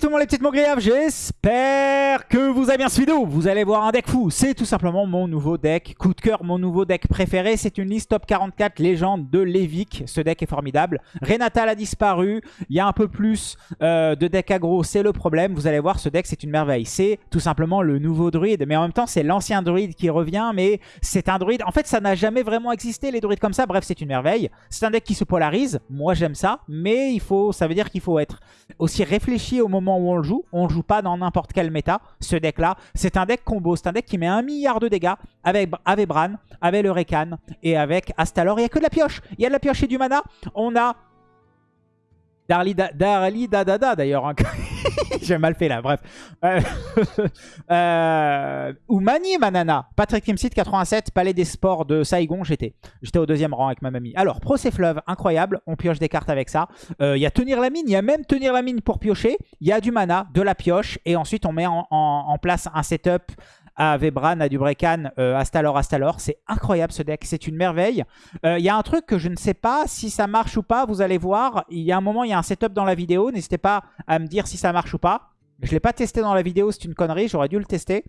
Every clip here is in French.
tout le monde les petites mogriaves, j'espère que vous avez bien suivi vidéo. Vous allez voir un deck fou, c'est tout simplement mon nouveau deck. Coup de cœur, mon nouveau deck préféré, c'est une liste top 44 légende de Levic. Ce deck est formidable. Renatal a disparu, il y a un peu plus euh, de deck aggro, c'est le problème. Vous allez voir, ce deck c'est une merveille. C'est tout simplement le nouveau druide, mais en même temps c'est l'ancien druide qui revient, mais c'est un druide. En fait ça n'a jamais vraiment existé les druides comme ça, bref c'est une merveille. C'est un deck qui se polarise, moi j'aime ça, mais il faut, ça veut dire qu'il faut être aussi réfléchi au moment où on le joue. On ne joue pas dans n'importe quel méta. Ce deck-là, c'est un deck combo. C'est un deck qui met un milliard de dégâts avec, avec Bran, avec le Rekan et avec Astalor. Il n'y a que de la pioche. Il y a de la pioche et du mana. On a Darli, Darli Dadada d'ailleurs. Hein. J'ai mal fait là, bref. Euh, euh, ou Mani Manana. Patrick Timsit 87, Palais des Sports de Saigon, j'étais. J'étais au deuxième rang avec ma mamie. Alors, Procès Fleuve, incroyable. On pioche des cartes avec ça. Euh, il y a Tenir la Mine, il y a même Tenir la Mine pour piocher. Il y a du mana, de la pioche. Et ensuite, on met en place un setup à Vebran, à Dubrekan, euh, Astalor, Astalor. C'est incroyable ce deck, c'est une merveille. Euh, il y a un truc que je ne sais pas si ça marche ou pas, vous allez voir. Il y a un moment, il y a un setup dans la vidéo, n'hésitez pas à me dire si ça marche ou pas. Je ne l'ai pas testé dans la vidéo, c'est une connerie, j'aurais dû le tester.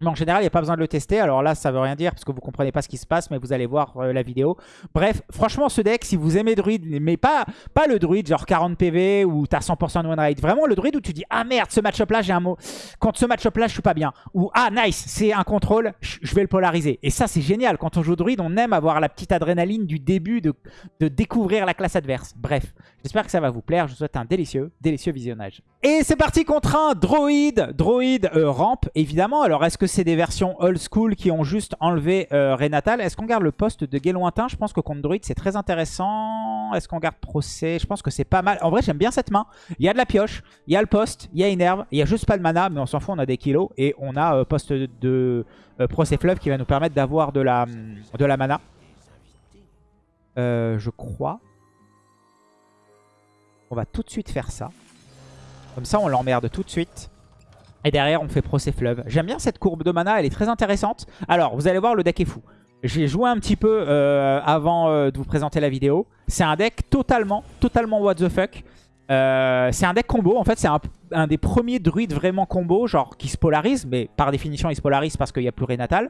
Mais en général, il n'y a pas besoin de le tester. Alors là, ça veut rien dire parce que vous comprenez pas ce qui se passe, mais vous allez voir euh, la vidéo. Bref, franchement, ce deck, si vous aimez druide, mais pas, pas le druide genre 40 PV ou t'as 100% de win rate. Vraiment le druide où tu dis « Ah merde, ce match-up là, j'ai un mot. Contre ce match-up là, je suis pas bien. » Ou « Ah nice, c'est un contrôle, je vais le polariser. » Et ça, c'est génial. Quand on joue druide, on aime avoir la petite adrénaline du début de, de découvrir la classe adverse. Bref, j'espère que ça va vous plaire. Je vous souhaite un délicieux, délicieux visionnage. Et c'est parti contre un droïde. Droïde euh, rampe, évidemment. Alors, est-ce que c'est des versions old school qui ont juste enlevé euh, Renatal? Est-ce qu'on garde le poste de Gay Lointain Je pense que contre Druid, c'est très intéressant. Est-ce qu'on garde Procès? Je pense que c'est pas mal. En vrai, j'aime bien cette main. Il y a de la pioche, il y a le poste, il y a Inerve, il y a juste pas de mana, mais on s'en fout, on a des kilos. Et on a euh, poste de euh, Procès Fleuve qui va nous permettre d'avoir de la, de la mana. je crois. On va tout de suite faire ça. Comme ça, on l'emmerde tout de suite. Et derrière, on fait Procès Fleuve. J'aime bien cette courbe de mana, elle est très intéressante. Alors, vous allez voir, le deck est fou. J'ai joué un petit peu euh, avant euh, de vous présenter la vidéo. C'est un deck totalement, totalement what the fuck. Euh, c'est un deck combo. En fait, c'est un, des premiers druides vraiment combo, genre qui se polarise. Mais par définition, il se polarise parce qu'il n'y a plus Renatal.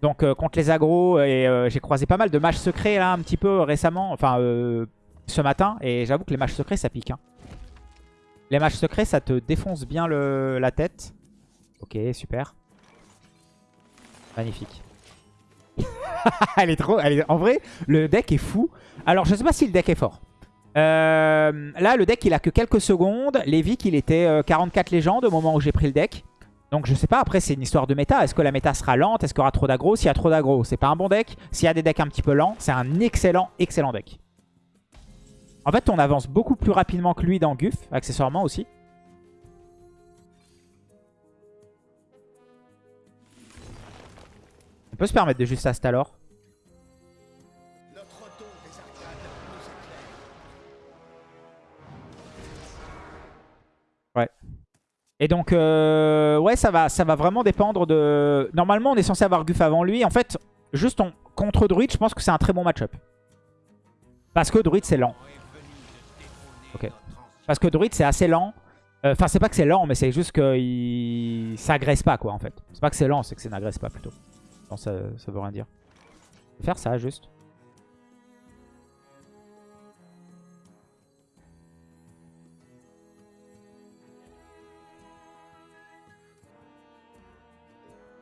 Donc, contre les agros, et j'ai croisé pas mal de matchs secrets là, un petit peu récemment. Enfin, ce matin. Et j'avoue que les matchs secrets, ça pique. Hein. Les matchs secrets, ça te défonce bien la tête. Ok, super. Magnifique. elle est trop... Elle est, en vrai, le deck est fou. Alors, je sais pas si le deck est fort. Euh, là, le deck, il a que quelques secondes. Lévic, il était 44 euh, légendes au moment où j'ai pris le deck. Donc, je sais pas. Après, c'est une histoire de méta. Est-ce que la méta sera lente? Est-ce qu'il y aura trop d'aggro? S'il y a trop d'aggro, c'est pas un bon deck. S'il y a des decks un petit peu lents, c'est un excellent, excellent deck. En fait, on avance beaucoup plus rapidement que lui dans Guff, accessoirement aussi. On peut se permettre de juste Astalor. Ouais. Et donc, euh, ouais, ça va, ça va vraiment dépendre de... Normalement, on est censé avoir Guff avant lui. En fait, juste contre Druid, je pense que c'est un très bon match-up. Parce que Druid, c'est lent. Ok. Parce que Druid, c'est assez lent. Euh, enfin, c'est pas que c'est lent, mais c'est juste que il... ça agresse pas, quoi, en fait. C'est pas que c'est lent, c'est que ça n'agresse pas, plutôt. Non, ça, ça veut rien dire. Je vais faire ça, juste.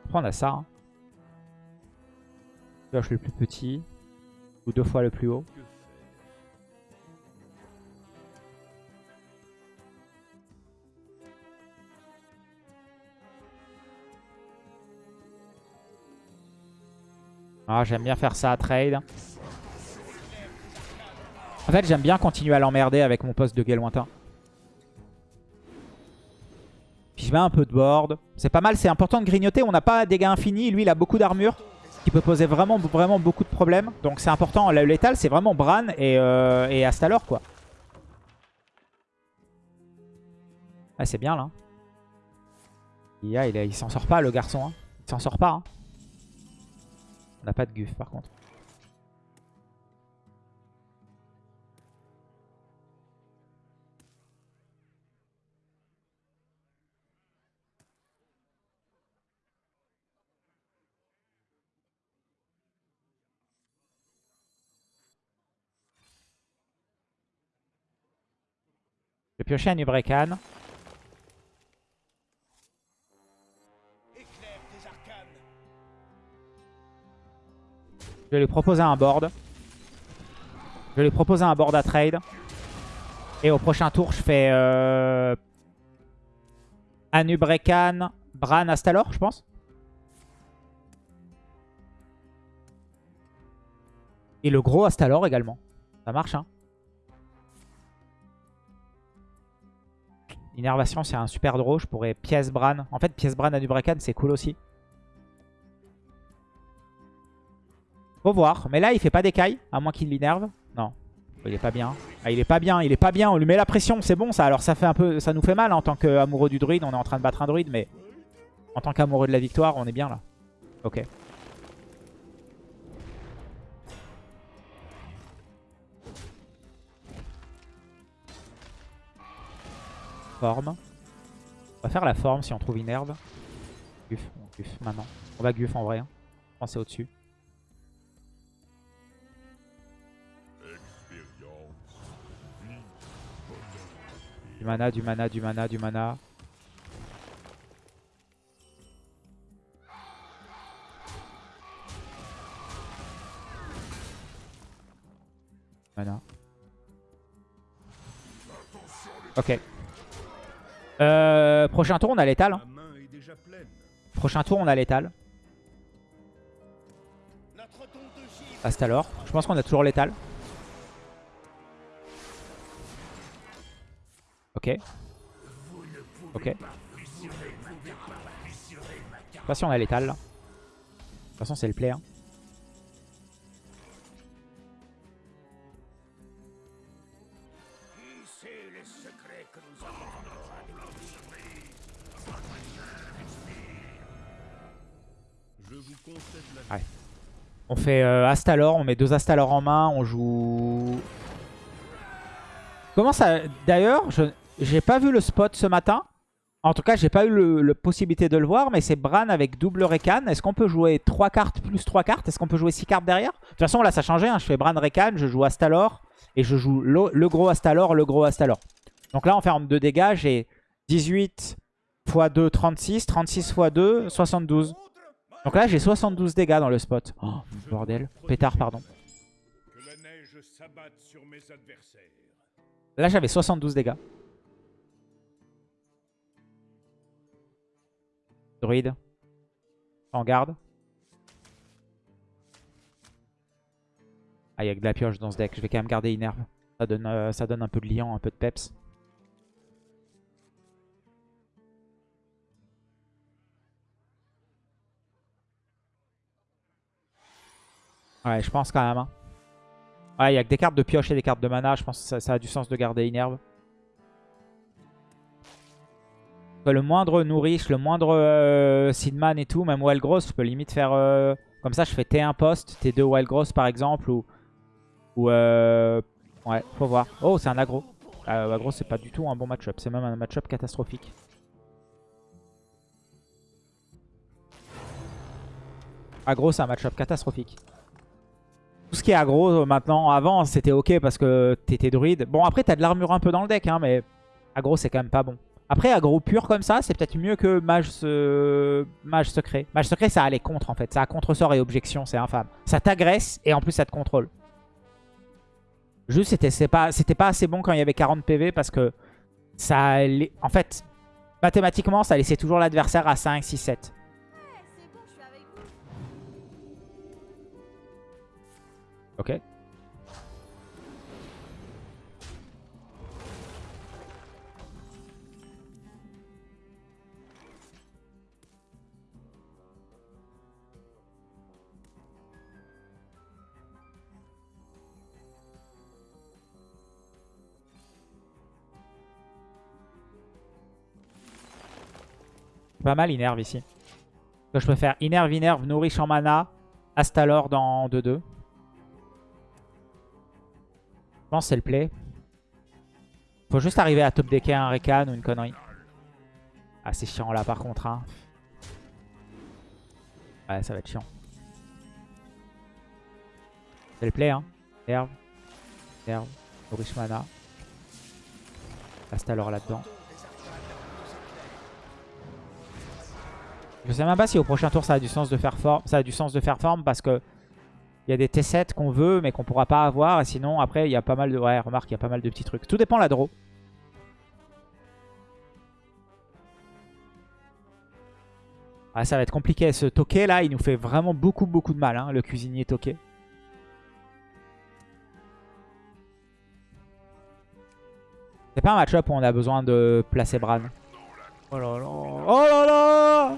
Prendre à ça. Hein. le plus petit. Ou deux fois le plus haut. Ah, j'aime bien faire ça à trade. En fait, j'aime bien continuer à l'emmerder avec mon poste de guet lointain. Puis je mets un peu de board. C'est pas mal, c'est important de grignoter. On n'a pas dégâts infinis. Lui, il a beaucoup d'armure. Qui peut poser vraiment, beaucoup de problèmes. Donc c'est important. Le létal, c'est vraiment Bran et, euh, et Astalor, quoi. Ah, c'est bien, là. Il, il, il s'en sort pas, le garçon. Hein. Il s'en sort pas. Hein. On n'a pas de guff par contre. Je vais piocher un Hubrecan. Je vais lui proposer un board. Je vais lui proposer un board à trade. Et au prochain tour, je fais euh, Anubrekan, Bran, Astalor, je pense. Et le gros Astalor également. Ça marche, hein. Innervation, c'est un super draw. Je pourrais pièce Bran. En fait, pièce Bran, Anubrekan, c'est cool aussi. Faut voir. Mais là, il fait pas d'écaille, à moins qu'il l'innerve. Non. Il est pas bien. Ah, il est pas bien, il est pas bien. On lui met la pression, c'est bon ça. Alors ça fait un peu, ça nous fait mal hein, en tant qu'amoureux du druide. On est en train de battre un druide, mais en tant qu'amoureux de la victoire, on est bien là. Ok. Forme. On va faire la forme si on trouve une herbe. Guf, on guf maintenant. On va guf en vrai. Hein. Pensez au-dessus. Du mana, du mana, du mana, du mana. Mana. Ok. Euh, prochain tour, on a l'étal. Hein. Prochain tour, on a l'étal. Hasta alors. Je pense qu'on a toujours l'étal. Ok. Ok. Je sais pas si on a l'étal là. De toute façon c'est le play. Hein. Ouais. On fait euh, Astalor, on met deux Astalor en main, on joue... Comment ça... D'ailleurs, je... J'ai pas vu le spot ce matin. En tout cas, j'ai pas eu la possibilité de le voir, mais c'est Bran avec double Rekan. Est-ce qu'on peut jouer 3 cartes plus 3 cartes? Est-ce qu'on peut jouer 6 cartes derrière? De toute façon, là, ça a changé. Hein. Je fais Bran Rekan, je joue Astalor, et je joue le, gros Astalor, le gros Astalor. Donc là, en termes de dégâts, j'ai 18 x 2, 36, 36 x 2, 72. Donc là, j'ai 72 dégâts dans le spot. Oh, bordel. Pétard, pardon. Là, j'avais 72 dégâts. Druide. En garde. Ah, il y a de la pioche dans ce deck. Je vais quand même garder Inerve. Ça donne, euh, ça donne un peu de liant, un peu de peps. Ouais, je pense quand même. Hein. Ouais, il y a que des cartes de pioche et des cartes de mana. Je pense que ça, a du sens de garder Inerve. Le moindre nourriche, le moindre euh, Seedman et tout, même Wild Gross, je peux limite faire... Euh, comme ça, je fais T1 post, T2 Wild Gross par exemple, ou... ou euh, ouais, faut voir. Oh, c'est un aggro. Euh, aggro, c'est pas du tout un bon match-up. C'est même un match-up catastrophique. Aggro, c'est un match-up catastrophique. Tout ce qui est aggro maintenant, avant, c'était ok parce que t'étais druide. Bon, après, t'as de l'armure un peu dans le deck, hein, mais aggro, c'est quand même pas bon. Après, aggro pur comme ça, c'est peut-être mieux que mage, mage secret. Mage secret, ça a les contre en fait. Ça a contre-sort et objection, c'est infâme. Ça t'agresse et en plus ça te contrôle. Juste, c'était pas, pas assez bon quand il y avait 40 PV parce que ça... En fait, mathématiquement, ça laissait toujours l'adversaire à 5, 6, 7. Ok. Pas mal Inerve ici. je peux faire Inerve, Inerve, Nourriche en mana, Astalor dans 2-2. Je pense c'est le play. Faut juste arriver à top decker un Rekan ou une connerie. Ah c'est chiant là par contre. Hein. Ouais ça va être chiant. C'est le play hein. Herve. Nourriche mana. Astalor là-dedans. Je sais même pas si au prochain tour ça a du sens de faire forme. Ça a du sens de faire forme parce que il y a des T7 qu'on veut mais qu'on pourra pas avoir. Et sinon après il y a pas mal de. Ouais remarque il y a pas mal de petits trucs. Tout dépend la draw. Ah, ça va être compliqué. Ce toqué là, il nous fait vraiment beaucoup beaucoup de mal, hein, le cuisinier toqué. C'est pas un match-up où on a besoin de placer Bran. Oh là là Oh là là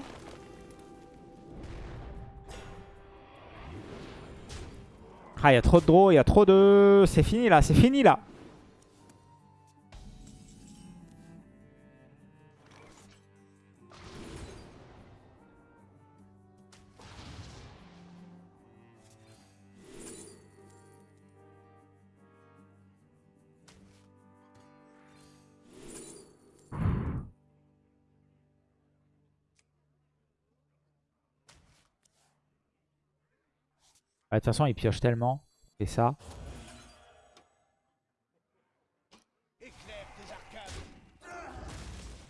Ah, il y a trop de draw, il y a trop de... C'est fini là, c'est fini là De toute façon, il pioche tellement. Et ça.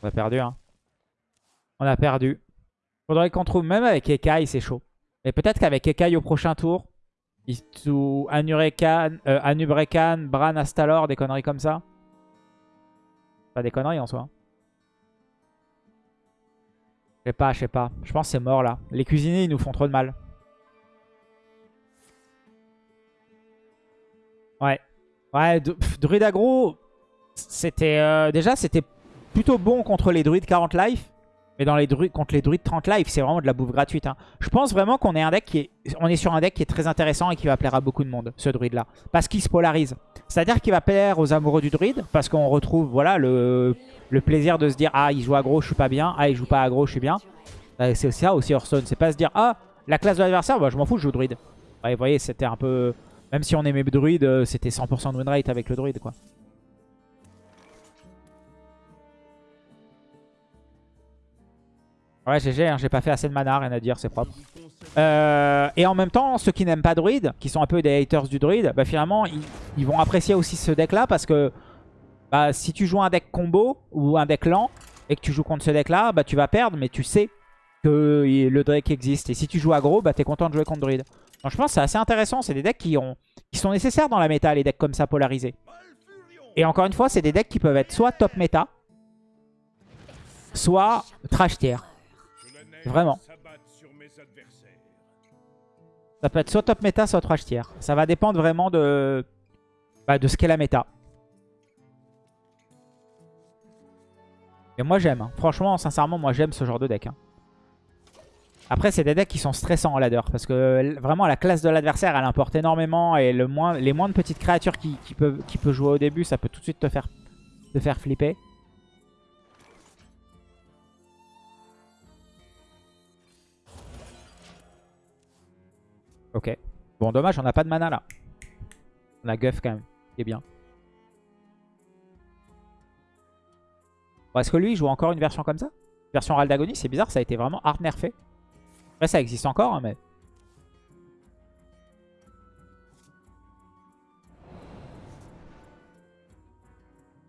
On a perdu, hein. On a perdu. Faudrait qu'on trouve, même avec Ekai, c'est chaud. Mais peut-être qu'avec Ekai au prochain tour, il Anurekan, euh, Anubrekan, Bran, Astalor, des conneries comme ça. Pas des conneries en soi. Hein. Je sais pas, je sais pas. Je pense que c'est mort là. Les cuisiniers, ils nous font trop de mal. Ouais. Ouais, druide aggro, c'était euh, déjà c'était plutôt bon contre les druides 40 life. Mais dans les druides, contre les druides 30 life, c'est vraiment de la bouffe gratuite. Hein. Je pense vraiment qu'on est un deck qui est, sur un deck qui est très intéressant et qui va plaire à beaucoup de monde, ce druide-là. Parce qu'il se polarise. C'est-à-dire qu'il va plaire aux amoureux du druide, parce qu'on retrouve voilà le, plaisir de se dire « Ah, il joue aggro, je suis pas bien. Ah, il joue pas aggro, je suis bien. Euh, c'est ça aussi Hearthstone. C'est pas se dire « Ah, la classe de l'adversaire, bah, je m'en fous, je joue druide. vous voyez, c'était un peu... Même si on aimait druide, euh, c'était 100% de win avec le druide quoi. Ouais GG, hein, j'ai pas fait assez de mana, rien à dire, c'est propre. Euh, et en même temps, ceux qui n'aiment pas druide, qui sont un peu des haters du druide, bah finalement ils, vont apprécier aussi ce deck là parce que bah, si tu joues un deck combo ou un deck lent et que tu joues contre ce deck là, bah tu vas perdre mais tu sais que le deck existe. Et si tu joues aggro, bah t'es content de jouer contre druide. Donc c'est assez intéressant. C'est des decks qui sont nécessaires dans la méta, les decks comme ça polarisés. Et encore une fois, c'est des decks qui peuvent être soit top méta, soit trash tier. Vraiment. Ça peut être soit top méta, soit trash tier. Ça va dépendre vraiment de, bah, de ce qu'est la méta. Et moi j'aime. Hein. Franchement, sincèrement, moi j'aime ce genre de deck. Hein. Après, c'est des decks qui sont stressants en ladder. Parce que vraiment, la classe de l'adversaire, elle importe énormément. Et le moins, les moins de petites créatures qui, peuvent, qui peut jouer au début, ça peut tout de suite te faire, te faire flipper. Ok. Bon, dommage, on n'a pas de mana là. On a Guff quand même, qui est bien. Est-ce que lui, il joue encore une version comme ça? Version Raldagonie, c'est bizarre, ça a été vraiment hard nerfé. Ça existe encore, hein, mais...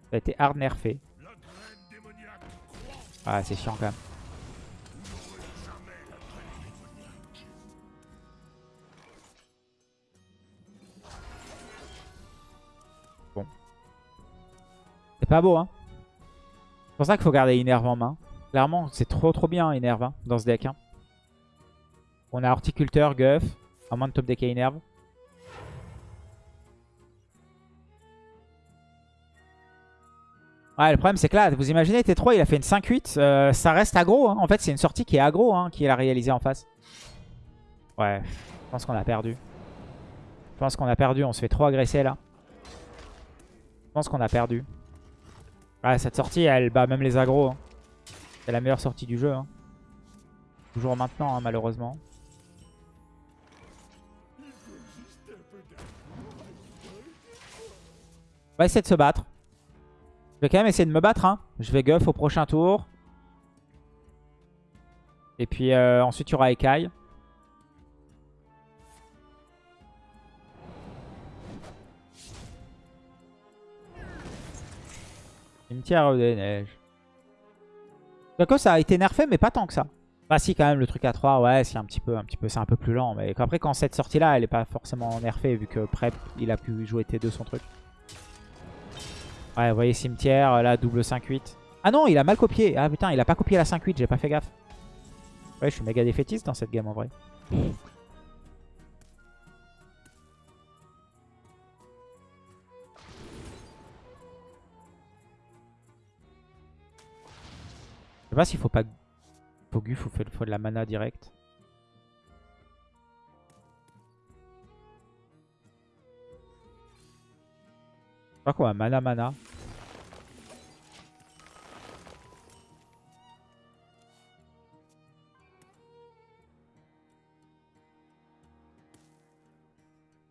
Ça a été hard nerfé. Ah, c'est chiant quand même. Bon. C'est pas beau, hein. C'est pour ça qu'il faut garder Inerve en main. Clairement, c'est trop trop bien Inerve hein, dans ce deck. Hein. On a Horticulteur, Guff, à moins de top deck Inerve. Ouais, le problème c'est que là, vous imaginez, T3 il a fait une 5-8, euh, ça reste aggro. Hein. En fait, c'est une sortie qui est aggro, hein, qu'il a réalisé en face. Ouais, je pense qu'on a perdu. Je pense qu'on a perdu, on se fait trop agresser là. Je pense qu'on a perdu. Ouais, cette sortie, elle bat même les aggros. Hein. C'est la meilleure sortie du jeu. Toujours maintenant, malheureusement. On va essayer de se battre. Je vais quand même essayer de me battre. Hein. Je vais guff au prochain tour. Et puis euh, ensuite, il y aura Ekai. Cimetière des neiges. Quoique ça a été nerfé, mais pas tant que ça. Bah si quand même le truc à 3, ouais c'est un petit peu, un petit peu, c'est un peu plus lent. Mais après quand cette sortie là elle est pas forcément nerfée vu que Prep il a pu jouer T2 son truc. Ouais vous voyez cimetière, là double 5-8. Ah non il a mal copié. Ah putain il a pas copié la 5-8, j'ai pas fait gaffe. Ouais je suis méga défaitiste dans cette game en vrai. Je sais pas s'il faut pas faut faire faut de la mana direct. Qu'on va mana mana.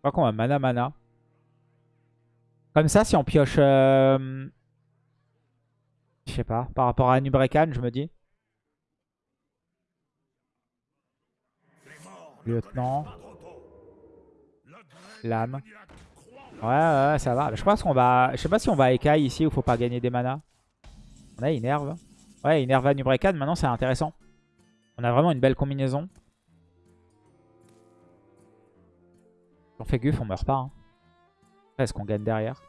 Qu'on va mana mana. Comme ça, si on pioche... Euh... Je sais pas, par rapport à Nubrekan, je me dis. Lieutenant. Lame. Ouais, ouais, ça va. Je pense qu'on va... Je sais pas si on va Ekai ici ou faut pas gagner des mana. On a Inerve. Ouais, Inerve à Nubrekan, maintenant c'est intéressant. On a vraiment une belle combinaison. Si on fait Guff, on meurt pas. Hein. Est-ce qu'on gagne derrière?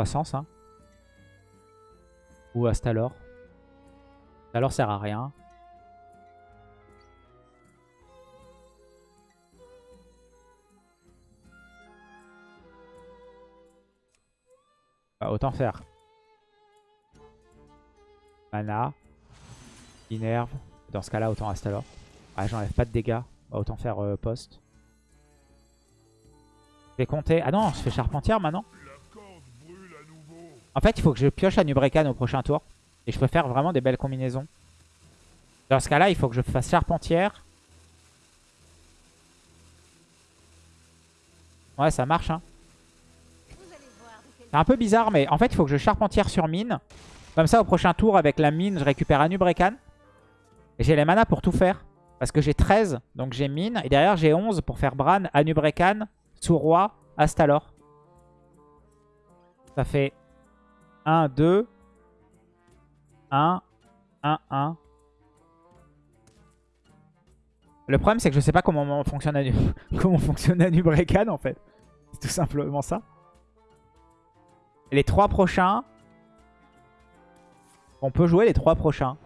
Croissance, hein. Ou Astalor. Astalor sert à rien. Bah, autant faire. Mana. Inerve. Dans ce cas-là, autant Astalor. Ah, j'enlève pas de dégâts. Bah, autant faire euh, poste. Je vais compter. Ah non, je fais charpentière maintenant. En fait, il faut que je pioche à Nubrekan au prochain tour. Et je peux faire vraiment des belles combinaisons. Dans ce cas-là, il faut que je fasse Charpentière. Ouais, ça marche. Hein. C'est un peu bizarre, mais en fait, il faut que je Charpentière sur mine. Comme ça, au prochain tour, avec la mine, je récupère Anubrekan. Et j'ai les mana pour tout faire. Parce que j'ai 13, donc j'ai mine. Et derrière, j'ai 11 pour faire Bran, Anubrekan, Sous-Roi, Astalor. Ça fait 1, 2, 1, 1, 1. Le problème, c'est que je sais pas comment fonctionne Anu... comment fonctionne en fait. C'est tout simplement ça. Les trois prochains. On peut jouer les trois prochains.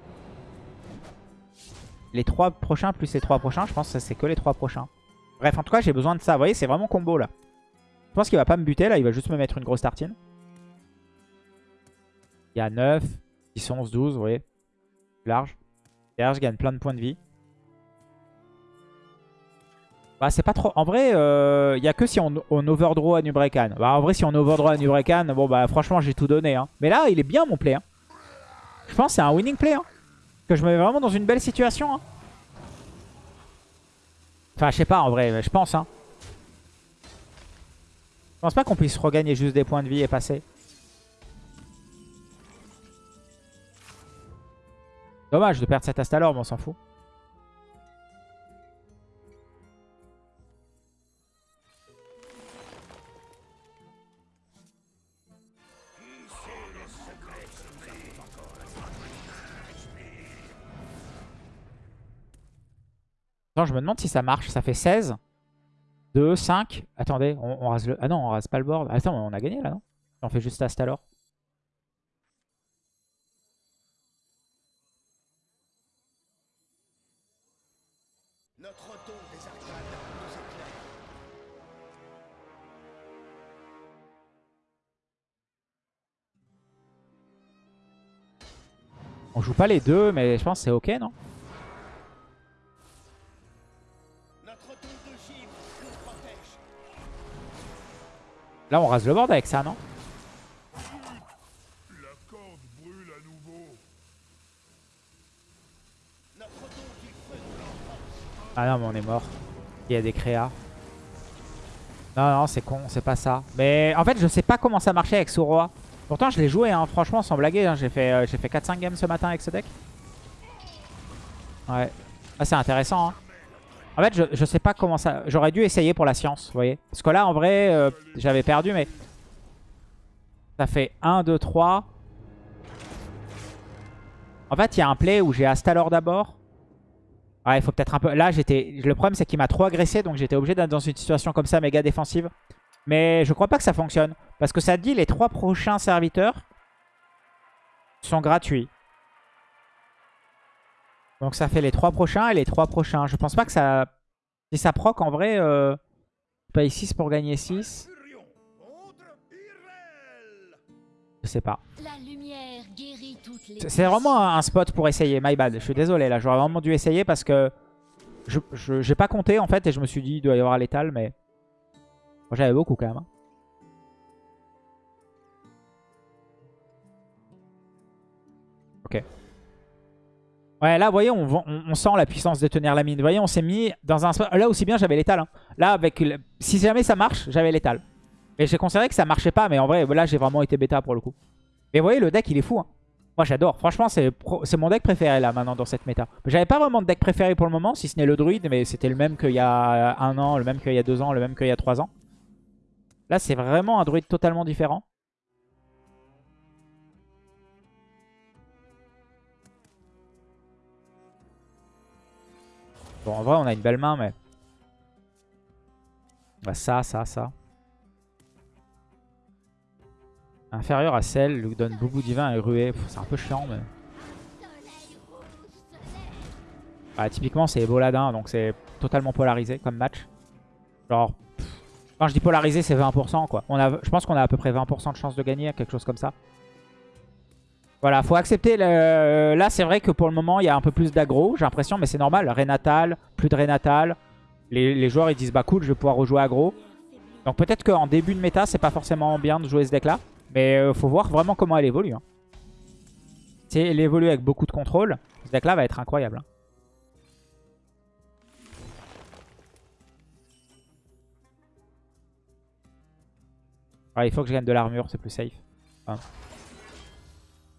Les trois prochains plus les trois prochains, je pense que c'est que les trois prochains. Bref, en tout cas, j'ai besoin de ça. Vous voyez, c'est vraiment combo là. Je pense qu'il va pas me buter là, il va juste me mettre une grosse tartine. Il y a 9, 10, 11, 12, vous voyez. Large. Derrière, je gagne plein de points de vie. Bah, c'est pas trop... En vrai, il euh, n'y a que si on, overdraw à Nubrekan. Bah, en vrai, si on overdraw à Nubrekan, bon, bah, franchement, j'ai tout donné. Hein. Mais là, il est bien, mon play. Hein. Je pense que c'est un winning play. Hein. Que je me mets vraiment dans une belle situation. Hein. Enfin, je sais pas, en vrai, je pense. Hein. Je pense pas qu'on puisse regagner juste des points de vie et passer. Dommage de perdre cet Astalor, mais on s'en fout. Attends, je me demande si ça marche. Ça fait 16. 2, 5. Attendez, on, rase le... Ah non, on rase pas le board. Attends, on a gagné là, non? On fait juste Astalor. Joue pas les deux, mais je pense que c'est ok, non Là, on rase le board avec ça, non Ah non, mais on est mort. Il y a des créas. Non, non, c'est con, c'est pas ça. Mais en fait, je sais pas comment ça marchait avec Soroa. Pourtant, je l'ai joué, hein, franchement, sans blaguer. hein. J'ai fait, euh, fait 4-5 games ce matin avec ce deck. Ouais. Ah, c'est intéressant. hein. En fait, je, je sais pas comment ça... J'aurais dû essayer pour la science, vous voyez. Parce que là, en vrai, euh, j'avais perdu, mais... Ça fait 1, 2, 3. En fait, il y a un play où j'ai Astalor d'abord. Ouais, il faut peut-être un peu... Là, j'étais. le problème, c'est qu'il m'a trop agressé. Donc, j'étais obligé d'être dans une situation comme ça, méga défensive. Mais je crois pas que ça fonctionne. Parce que ça dit les trois prochains serviteurs sont gratuits. Donc, ça fait les trois prochains et les trois prochains. Je pense pas que ça... Si ça proc, en vrai... Euh... Je paye 6 pour gagner 6. Je sais pas. C'est vraiment un spot pour essayer, my bad. Je suis désolé là, j'aurais vraiment dû essayer parce que je je- j'ai pas compté en fait et je me suis dit il doit y avoir l'étal mais Moi, j'avais beaucoup quand même. hein. Ok. Ouais, là, vous voyez, on, sent la puissance de tenir la mine. Vous voyez, on s'est mis dans un. Là aussi bien, j'avais l'étal. hein. Là, avec le- si jamais ça marche, j'avais l'étal. Et j'ai considéré que ça marchait pas, mais en vrai, là, j'ai vraiment été bêta pour le coup. Mais vous voyez, le deck, il est fou. hein. Moi, j'adore. Franchement, c'est mon deck préféré là, maintenant, dans cette méta. J'avais pas vraiment de deck préféré pour le moment, si ce n'est le druide, mais c'était le même qu'il y a un an, le même qu'il y a deux ans, le même qu'il y a trois ans. Là, c'est vraiment un druide totalement différent. Bon, en vrai, on a une belle main, mais... Bah, ça, ça, ça. Inférieur à celle, lui donne Boubou Divin et Ruée. C'est un peu chiant, mais... Ah, typiquement, c'est Boladin, donc c'est totalement polarisé comme match. Genre, quand je dis polarisé, c'est 20%, quoi. On a, je pense qu'on a à peu près 20% de chance de gagner, quelque chose comme ça. Voilà, faut accepter. Là, c'est vrai que pour le moment, il y a un peu plus d'aggro, j'ai l'impression, mais c'est normal. Renatal, plus de Renatal. Les, les joueurs, ils disent, bah cool, je vais pouvoir rejouer aggro. Donc peut-être qu'en début de méta, c'est pas forcément bien de jouer ce deck-là. Mais euh, faut voir vraiment comment elle évolue. hein. Si elle évolue avec beaucoup de contrôle, ce deck-là va être incroyable. hein. Ah, il faut que je gagne de l'armure, c'est plus safe. Enfin. De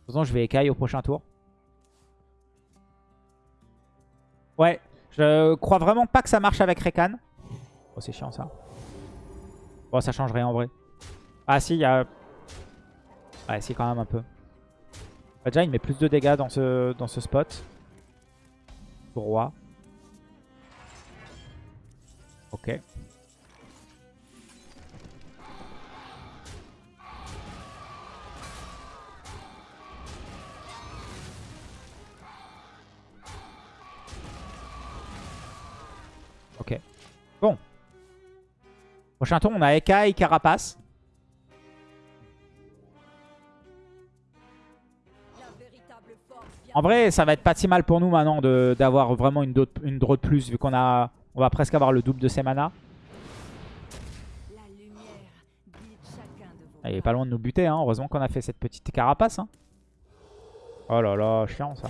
toute façon, je vais écaille au prochain tour. Ouais, je crois vraiment pas que ça marche avec Rekan. Oh, c'est chiant ça. Bon, ça change rien en vrai. Ah si, il y a... Ouais, si quand même un peu. Bah, déjà, il met plus de dégâts dans ce, dans ce spot. Roi. Ok. Ok. Bon. Prochain tour, on a Eka et Carapace. En vrai, ça va être pas si mal pour nous maintenant d'avoir vraiment une, draw de plus, vu qu'on a, on va presque avoir le double de ses mana. La lumière guide chacun de vos Ah, Il est pas loin de nous buter, hein. heureusement qu'on a fait cette petite carapace. hein. Oh là là, chiant ça.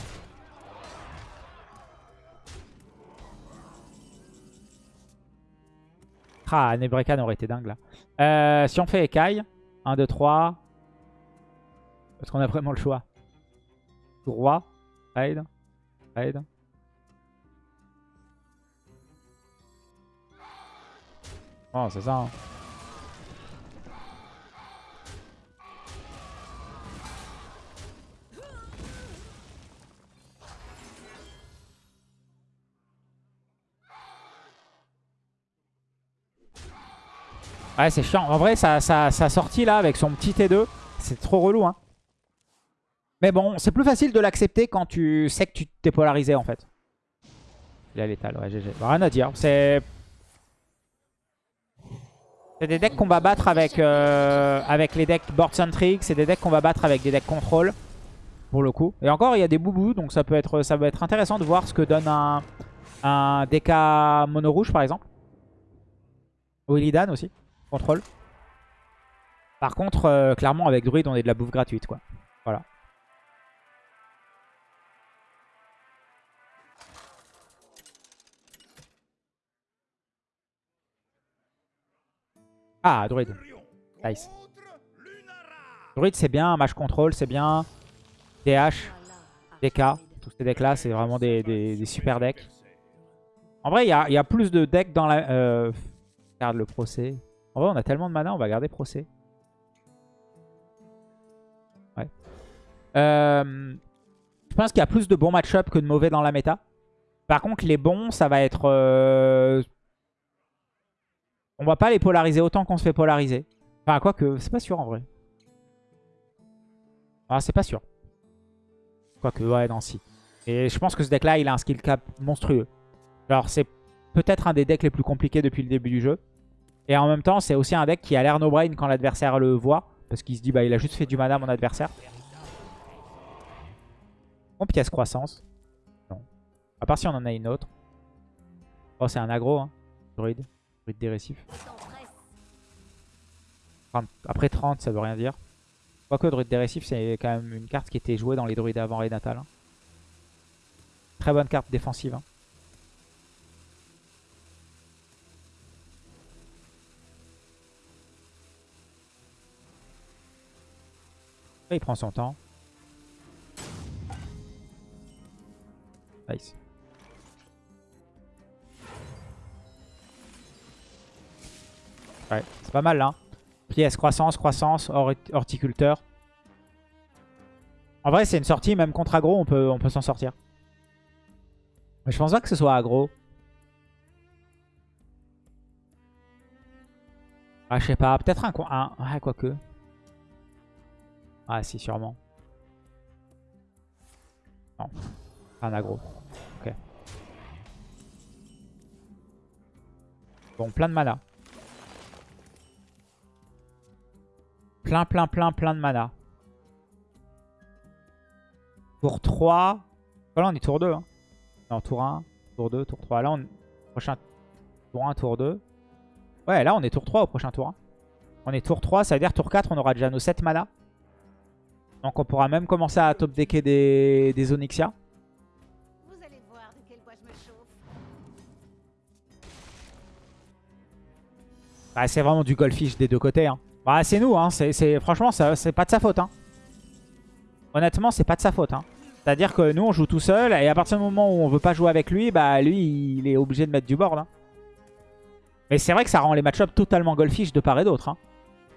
Ah, Nebrekan aurait été dingue là. Euh, si on fait écaille, 1, 2, 3. Est-ce qu'on a vraiment le choix? Roi, raid, raid. Oh, c'est ça. hein. Ouais, c'est chiant. En vrai, sa, sa, sa sortie là avec son petit T2, c'est trop relou. Hein. Mais bon, c'est plus facile de l'accepter quand tu sais que tu t'es polarisé en fait. Il a l'étal, ouais, GG. Rien à dire. C'est. C'est des decks qu'on va battre avec, euh, les decks board centric. C'est des decks qu'on va battre avec des decks contrôle. Pour le coup. Et encore, il y a des boubous. Donc ça peut être, ça peut être intéressant de voir ce que donne un, un DK mono rouge par exemple. Ou Illidan aussi. Contrôle. Par contre, euh, clairement, avec Druid, on est de la bouffe gratuite, quoi. Voilà. Ah, druide. Nice. Druide, c'est bien. Match control, c'est bien. DH, DK. Tous ces decks-là, c'est vraiment des, des- super decks. En vrai, il y a, y a plus de decks dans la... Euh... Regarde le procès. En vrai, on a tellement de mana, on va garder procès. Ouais. Euh, Je pense qu'il y a plus de bons match-up que de mauvais dans la méta. Par contre, les bons, ça va être... euh, On va pas les polariser autant qu'on se fait polariser. Enfin, quoique, c'est pas sûr en vrai. Ah, c'est pas sûr. Quoique, ouais, non, si. Et je pense que ce deck-là, il a un skill cap monstrueux. Alors, c'est peut-être un des decks les plus compliqués depuis le début du jeu. Et en même temps, c'est aussi un deck qui a l'air no-brain quand l'adversaire le voit. Parce qu'il se dit, bah, il a juste fait du mana à mon adversaire. Bon, pièce croissance. Non. À part si on en a une autre. Oh, c'est un aggro, hein. Druide. Druide dégressif. 30. Après 30, ça veut rien dire. Quoique druide dégressif, c'est quand même une carte qui était jouée dans les druides avant Renatal. hein. Très bonne carte défensive. hein. Il prend son temps. Nice. Ouais, c'est pas mal là. hein. Pièce, croissance, croissance, hor- horticulteur. En vrai, c'est une sortie, même contre aggro, on peut, on peut s'en sortir. Mais je pense pas que ce soit aggro. Ah, je sais pas, peut-être un, un... Ouais, quoique. Ah, si, sûrement. Non, un aggro. Ok. Bon, plein de mana. Plein, plein, plein, plein de mana. Tour 3. Oh là, on est tour 2. Hein. Non, tour 1, tour 2, tour 3. Là, on... prochain tour 1, tour 2. Ouais, là, on est tour 3 au prochain tour 1. On est tour 3, ça veut dire tour 4, on aura déjà nos 7 mana. Donc, on pourra même commencer à top decker des, des Onyxia. Vous allez voir de quel bois je me chauffe. Bah, c'est vraiment du goldfish des deux côtés. Hein. Bah, c'est nous. Hein. Franchement, c'est pas de sa faute. Hein. Honnêtement, c'est pas de sa faute. Hein. C'est-à-dire que nous, on joue tout seul. Et à partir du moment où on veut pas jouer avec lui, bah lui, il est obligé de mettre du board. hein. Mais c'est vrai que ça rend les match-ups totalement goldfish de part et d'autre. hein.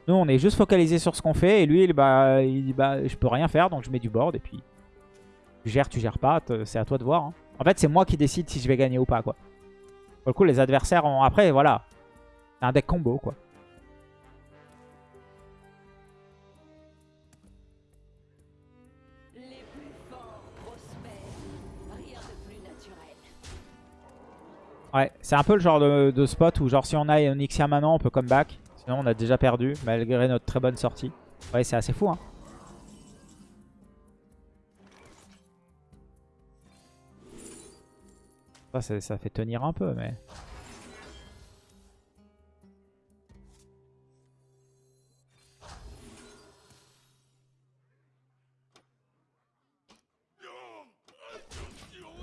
Nous, on est juste focalisé sur ce qu'on fait. Et lui, il, bah, il dit bah, je peux rien faire. Donc, je mets du board. Et puis, tu gères, tu gères pas. C'est à toi de voir. hein. En fait, c'est moi qui décide si je vais gagner ou pas. quoi. Pour le coup, les adversaires ont... Après, voilà. C'est un deck combo, quoi. Les plus forts prospèrent. Rien de plus naturel. Ouais, c'est un peu le genre de, de spot où genre si on a Onyxia maintenant, on peut comeback. On a déjà perdu, malgré notre très bonne sortie. Ouais, c'est assez fou, hein. Ça, c'est- ça fait tenir un peu, mais...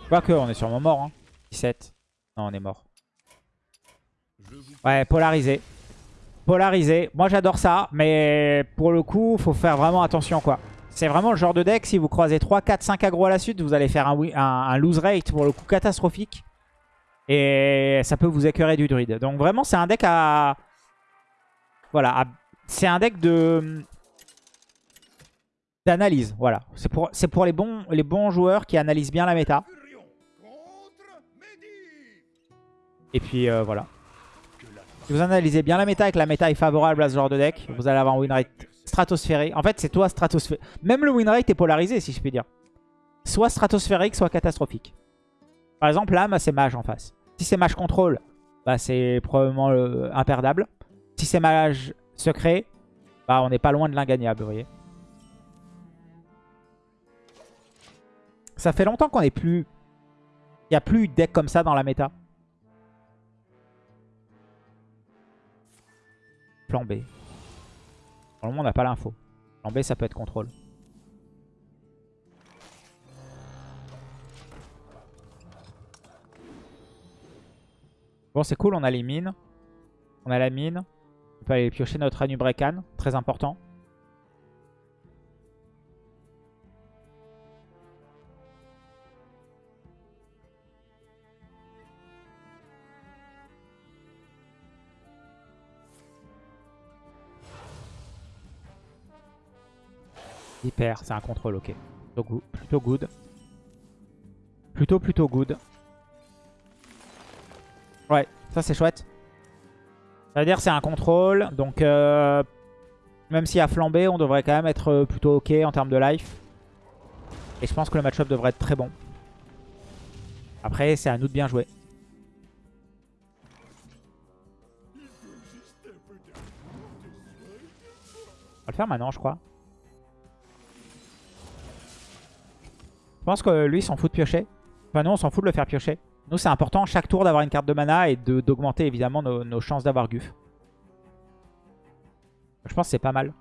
Quoique, on est sûrement mort, hein. 17. Non, on est mort. Ouais, polarisé. Polarisé. Moi, j'adore ça. Mais pour le coup, faut faire vraiment attention, quoi. C'est vraiment le genre de deck, si vous croisez 3, 4, 5 aggro à la suite, vous allez faire un, lose rate, pour le coup, catastrophique. Et ça peut vous écœurer du druide. Donc vraiment, c'est un deck à... Voilà. C'est un deck de... D'analyse, voilà. C'est pour, les bons joueurs qui analysent bien la méta. Et puis euh, voilà. Si vous analysez bien la méta et que la méta est favorable à ce genre de deck, vous allez avoir un win rate stratosphérique. En fait, c'est toi stratosphérique. Même le win rate est polarisé, si je puis dire. Soit stratosphérique, soit catastrophique. Par exemple, là, bah, c'est mage en face. Si c'est mage contrôle, bah, c'est probablement euh, imperdable. Si c'est mage secret, bah, on n'est pas loin de l'ingagnable, vous voyez. Ça fait longtemps qu'on n'est plus... Il n'y a plus de deck comme ça dans la méta. Plan B. Pour le moment, on n'a pas l'info. Plan B, ça peut être contrôle. Bon, c'est cool, on a les mines. On a la mine. On peut aller piocher notre Anubrekan, très important. C'est un contrôle, ok. Plutôt. Plutôt good. Plutôt, plutôt good. Ouais, ça c'est chouette. Ça veut dire c'est un contrôle, donc euh, même s'il y a flambé, on devrait quand même être euh, plutôt ok en termes de life. Et je pense que le match-up devrait être très bon. Après, c'est à nous de bien jouer. On va le faire maintenant, je crois. Je pense que lui, s'en fout de piocher. Enfin, nous, on s'en fout de le faire piocher. Nous, c'est important chaque tour d'avoir une carte de mana et d'augmenter évidemment nos, nos chances d'avoir Guf. Je pense que c'est pas mal.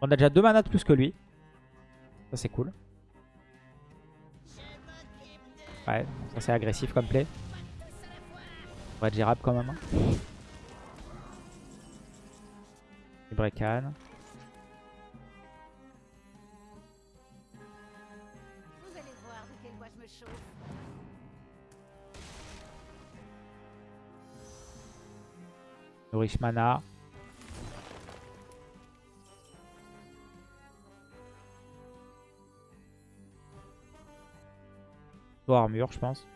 On a déjà deux manas de plus que lui. Ça, c'est cool. Ouais, ça c'est agressif comme play. On va être gérable quand même. Ibrekan. Vous allez voir de je me chauffe. Nourish mana. Armure, je pense.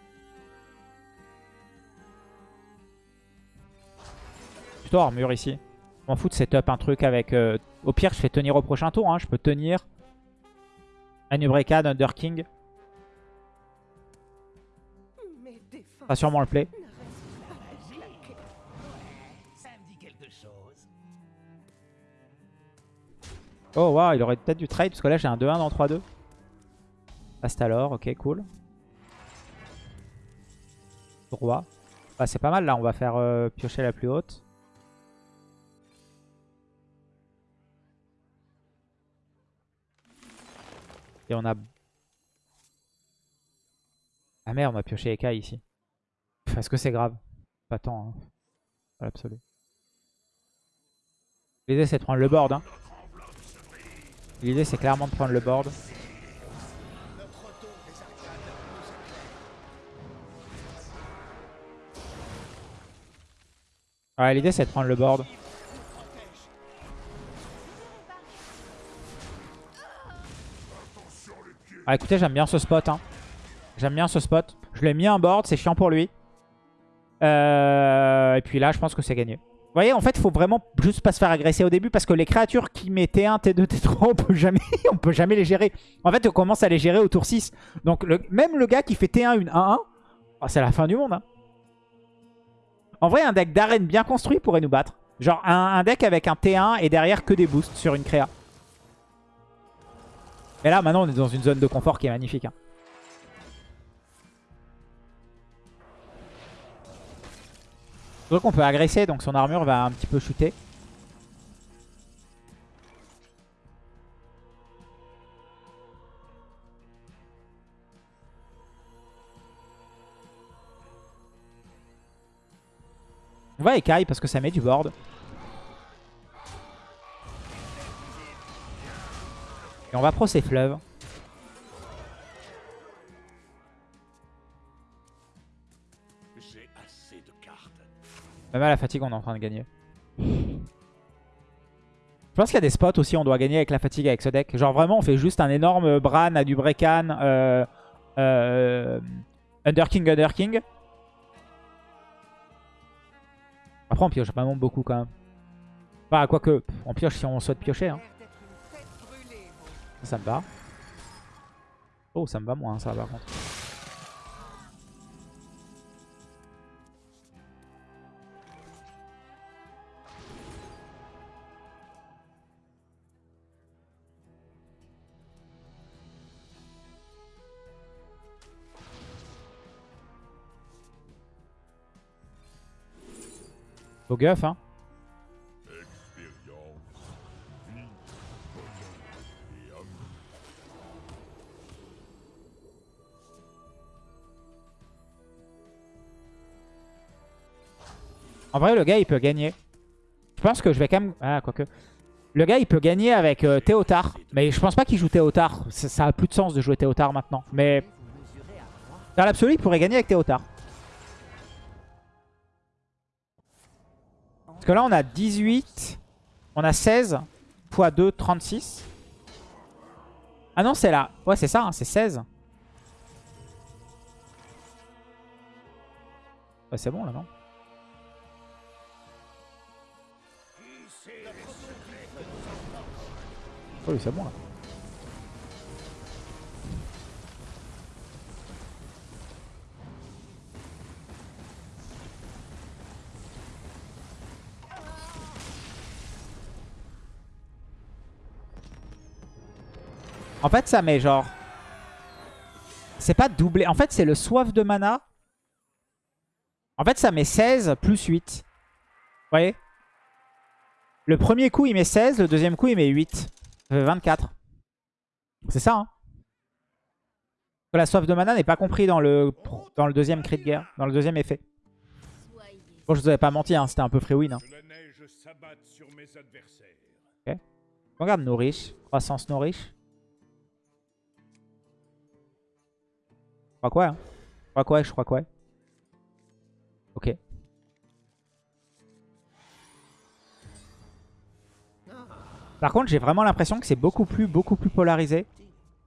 Plutôt armure ici. M'en fous de setup un truc avec... euh, Au pire, je fais tenir au prochain tour. hein. Je peux tenir. Anubrekan, Under King. Mes défenses Pas sûrement le play. Oh waouh, il aurait peut-être du trade parce que là j'ai un 2-1 dans 3-2. Passe alors, ok, cool. Roi. Bah, c'est pas mal là, on va faire euh, piocher la plus haute. Et on a... Ah merde, on a pioché Eka ici. Est-ce que c'est grave Pas tant, hein. L'idée c'est de prendre le board. Hein. L'idée c'est clairement de prendre le board. Ouais, l'idée c'est de prendre le board. Ah écoutez, j'aime bien ce spot. Hein. J'aime bien ce spot. Je l'ai mis un board, c'est chiant pour lui. Euh, et puis là, je pense que c'est gagné. Vous voyez, en fait, il faut vraiment juste pas se faire agresser au début parce que les créatures qui mettent T1, T2, T3, on peut jamais, on peut jamais les gérer. En fait, on commence à les gérer au tour 6. Donc, même le gars qui fait T1, une 1-1, oh, c'est la fin du monde. hein. En vrai, un deck d'arène bien construit pourrait nous battre. Genre, un deck avec un T1 et derrière que des boosts sur une créa. Et là, maintenant, on est dans une zone de confort qui est magnifique. hein. Donc on peut agresser, donc son armure va un petit peu chuter. On va écaille parce que ça met du board. Et on va pro ses fleuves. J'ai assez de cartes. Même à la fatigue, on est en train de gagner. Je pense qu'il y a des spots aussi, on doit gagner avec la fatigue avec ce deck. Genre vraiment, on fait juste un énorme Bran à du Brekan, euh, euh, Underking, Underking. Après, on pioche vraiment beaucoup quand même. Enfin, quoique, on pioche si on souhaite piocher. Hein. Ça, me va. Oh, ça me va moins, ça, par contre. Au guff, hein. En vrai, le gars, il peut gagner. Je pense que je vais quand même... Ah, quoique. Le gars, il peut gagner avec euh, Théotard. Mais je pense pas qu'il joue Théotard. Ça, a plus de sens de jouer Théotard maintenant. Mais dans l'absolu, il pourrait gagner avec Théotard. Parce que là, on a 18. On a 16 x 2, 36. Ah non, c'est là. Ouais, c'est ça, hein, c'est 16. Ouais, c'est bon là, non? Oui, c'est bon là. En fait, ça met genre... C'est pas doublé. En fait, c'est le soif de mana. En fait, ça met 16 plus 8. Vous voyez? Le premier coup, il met 16. Le deuxième coup, il met 8. Ça fait 24. C'est ça, hein La soif de mana n'est pas compris dans le, dans le deuxième cri de guerre. Dans le deuxième effet. Bon, je vous avais pas menti, hein, c'était un peu free win. Hein. Mes adversaires. Regarde nourriche. Croissance nourriche. Je crois quoi hein? Je crois quoi Je crois quoi? Ok. Par contre, j'ai vraiment l'impression que c'est beaucoup plus, beaucoup plus polarisé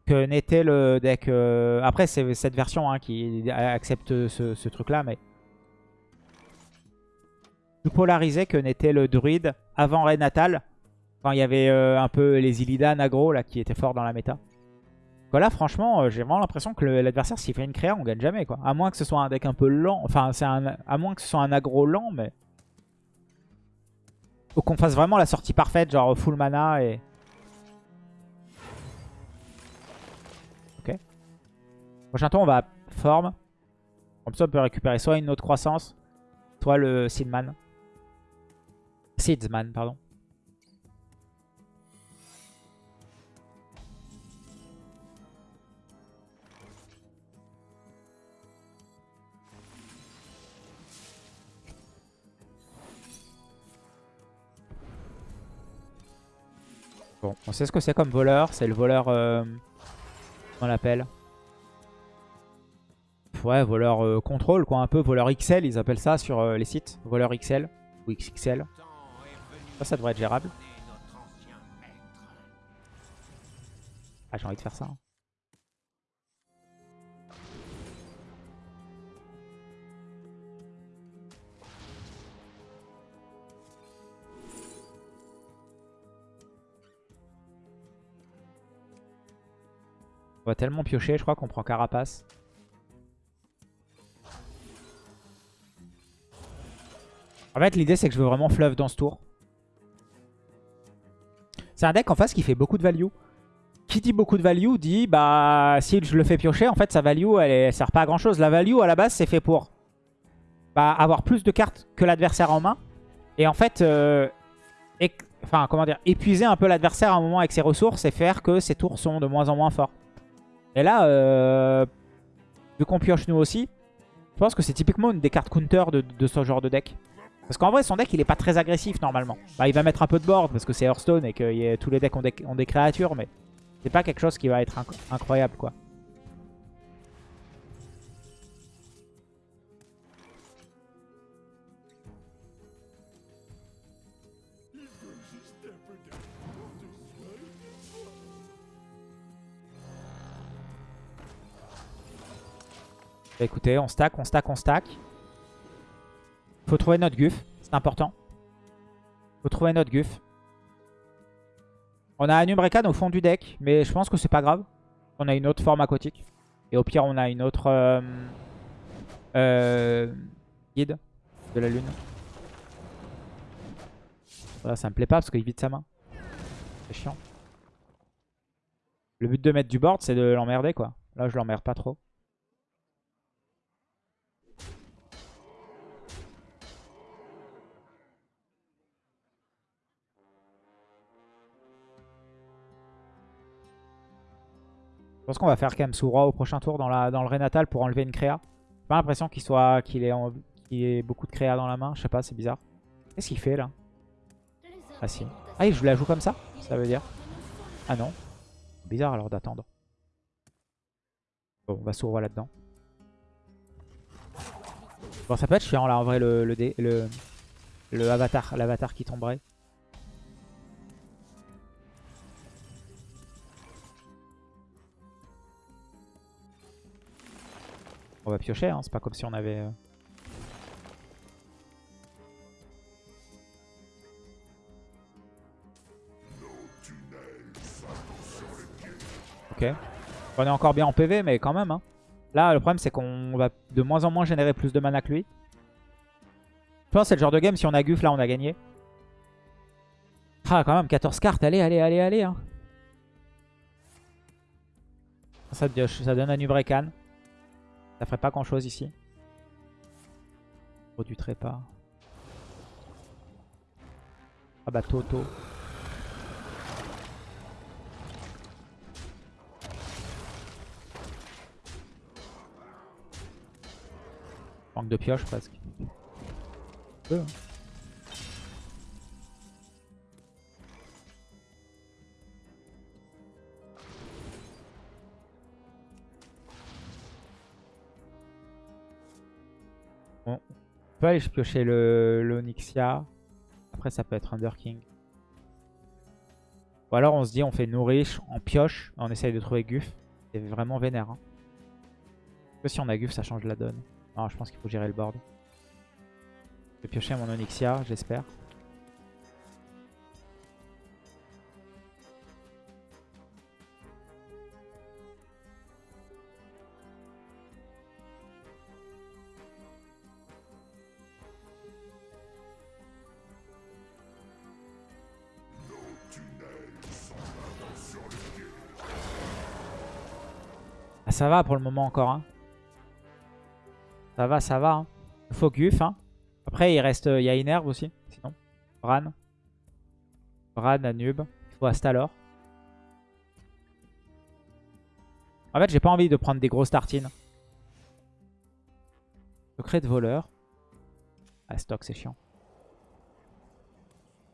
que n'était le deck. euh, Après, c'est cette version hein, qui accepte ce, truc-là, mais plus polarisé que n'était le druide avant Renatal. Quand il y avait euh, un peu les Illidan aggro là, qui étaient forts dans la méta. Voilà, franchement, euh, j'ai vraiment l'impression que l'adversaire, s'il fait une créa, on gagne jamais. quoi. À moins que ce soit un deck un peu lent. Enfin, c'est à moins que ce soit un aggro lent, mais... Qu'on fasse vraiment la sortie parfaite, genre full mana et... Ok. Prochain tour, on va forme. Comme ça, on peut récupérer soit une autre croissance, soit le Seedman. Seedsman, pardon. Bon, on sait ce que c'est comme voleur. C'est le voleur... Euh, on l'appelle? Ouais, voleur euh, contrôle, quoi. Un peu voleur XL, ils appellent ça sur euh, les sites. Voleur XL ou XXL. Ça, ça devrait être gérable. Ah, j'ai envie de faire ça. hein. Va tellement piocher, je crois qu'on prend Carapace. En fait, l'idée, c'est que je veux vraiment fluff dans ce tour. C'est un deck en face qui fait beaucoup de value. Qui dit beaucoup de value dit, bah, si je le fais piocher, en fait, sa value, elle, sert pas à grand chose. La value, à la base, c'est fait pour bah, avoir plus de cartes que l'adversaire en main. Et en fait, euh, éc- enfin, comment dire, épuiser un peu l'adversaire à un moment avec ses ressources et faire que ses tours sont de moins en moins forts. Et là, euh, vu qu'on pioche nous aussi, je pense que c'est typiquement une des cartes counter de, ce genre de deck. Parce qu'en vrai, son deck, il est pas très agressif normalement. Bah, il va mettre un peu de board parce que c'est Hearthstone et que tous les decks ont des, créatures, mais c'est pas quelque chose qui va être inc- incroyable, quoi. Écoutez, on stack, on stack, on stack. Faut trouver notre guf, c'est important. Faut trouver notre guf. On a un Umbrakan au fond du deck, mais je pense que c'est pas grave. On a une autre forme aquatique. Et au pire, on a une autre euh, euh, guide de la lune. Voilà, ça me plaît pas parce qu'il vide sa main. C'est chiant. Le but de mettre du board, c'est de l'emmerder quoi. Là, je l'emmerde pas trop. Pense qu'on va faire Kamsura au prochain tour dans, le Renatal pour enlever une créa. J'ai pas l'impression qu'il soit qu'il ait en- qu'il Il y a beaucoup de créa dans la main. Je sais pas, c'est bizarre. Qu'est-ce qu'il fait là? Ah si. Ah, je la joue comme ça Ça veut dire? Ah non. Bizarre alors d'attendre. Bon, on va s'ouvrir là-dedans. Bon, ça peut être chiant là en vrai le, le, dé- le avatar, l'avatar qui tomberait. On va piocher, hein. c'est pas comme si on avait... euh, Ok. On est encore bien en PV, mais quand même. hein. Là, le problème, c'est qu'on va de moins en moins générer plus de mana que lui. Je pense que c'est le genre de game, si on a Guf, là, on a gagné. Ah, quand même, 14 cartes. Allez, allez, allez, allez. hein. Ça, ça donne un Ubrekan. Ça ferait pas grand chose ici. Trop du. Ah bah Toto. Manque de pioche presque. Hein. Peut aller piocher le, le Onyxia. Après ça peut être Under King. Ou alors on se dit on fait nourriche, on pioche, on essaye de trouver Guf. C'est vraiment vénère. Hein. Que si on a Guf ça change la donne. Non je pense qu'il faut gérer le board. Je vais piocher mon Onyxia j'espère. Ça va pour le moment encore. Hein. Ça va, ça va. Hein. Guf. Hein. Après, il reste, il y a Inerve aussi. Sinon, Bran. Bran, Anub. Il faut Astalor. En fait, j'ai pas envie de prendre des grosses tartines. Secret de voleur. Ah, stock, c'est chiant.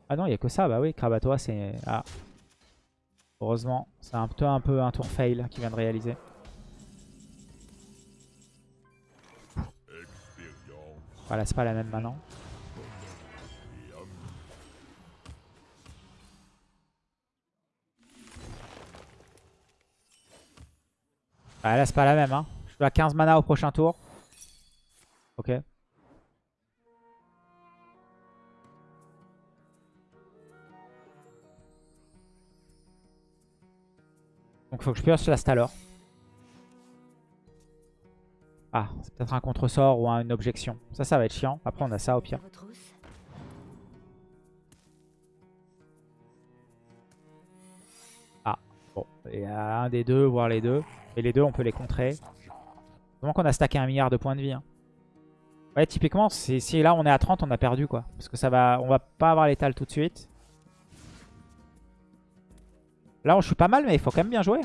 Ah non, il n'y a que ça. Bah oui, Krabatois, c'est... Ah. Heureusement, c'est un peu, un peu un tour fail qu'il vient de réaliser. Voilà, c'est pas la même maintenant. Ah, là, c'est pas la même. Hein. Je suis à 15 mana au prochain tour. Ok. Donc, faut que je pioche la Stalor. Ah, c'est peut-être un contre-sort ou un- une objection. Ça, ça va être chiant. Après, on a ça au pire. Retrousse. Bon, il y a un des deux, voire les deux. Et les deux, on peut les contrer. Donc qu'on a stacké un milliard de points de vie. hein. Ouais, typiquement, c'est- si là on est à 30, on a perdu quoi. Parce que ça va, on va pas avoir l'étal tout de suite. Là, on joue pas mal, mais il faut quand même bien jouer.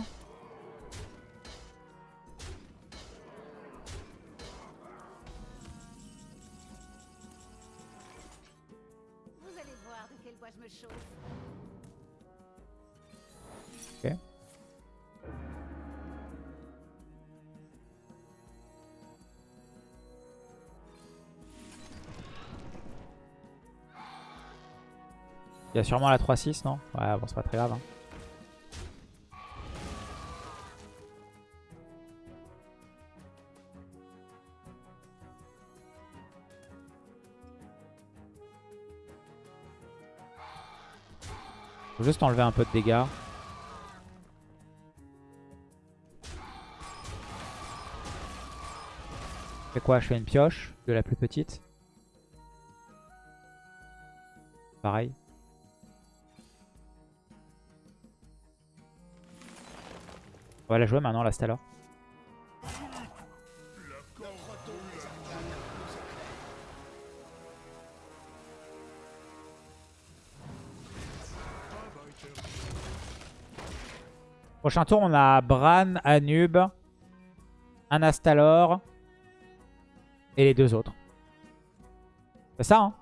Il y a sûrement la 3-6, non? Ouais, bon, c'est pas très grave. hein. Faut juste enlever un peu de dégâts. Je fais quoi? Je fais une pioche de la plus petite. Pareil. On va la jouer maintenant, la Stalor. Prochain tour, on a Bran, Anub, un Astalor et les deux autres. C'est ça, hein?